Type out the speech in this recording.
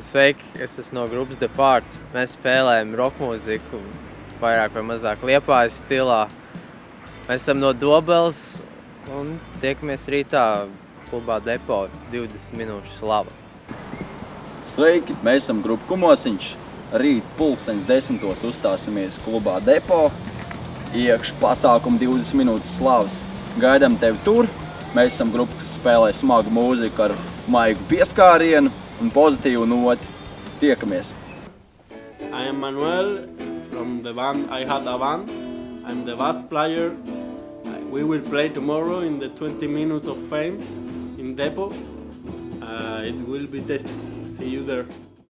Sveiki, es esmu no grupas The Parts. Mēs spēlējam roka mūziku, vairāk vai mazāk liepājas stilā. Mēs esam no Dobeles un tiekamies rītā klubā Depo 20 minūšu slava. Sveiki, mēs esam grupa Kumosiņš. Rīt pulksteņas desmitos uzstāsimies klubā Depo. Iekš pasākumu 20 minūtes slavas. Gaidām tevi tur. Mēs esam grupa, kas spēlē smagu mūziku ar maigu pieskārienu un pozitīvu noti. Tiekamies! I am Manuel from the band I Had a Band. I'm the bass player. We will play tomorrow in the 20 minutes of fame in Depot. Uh, it will be tasty. See you there.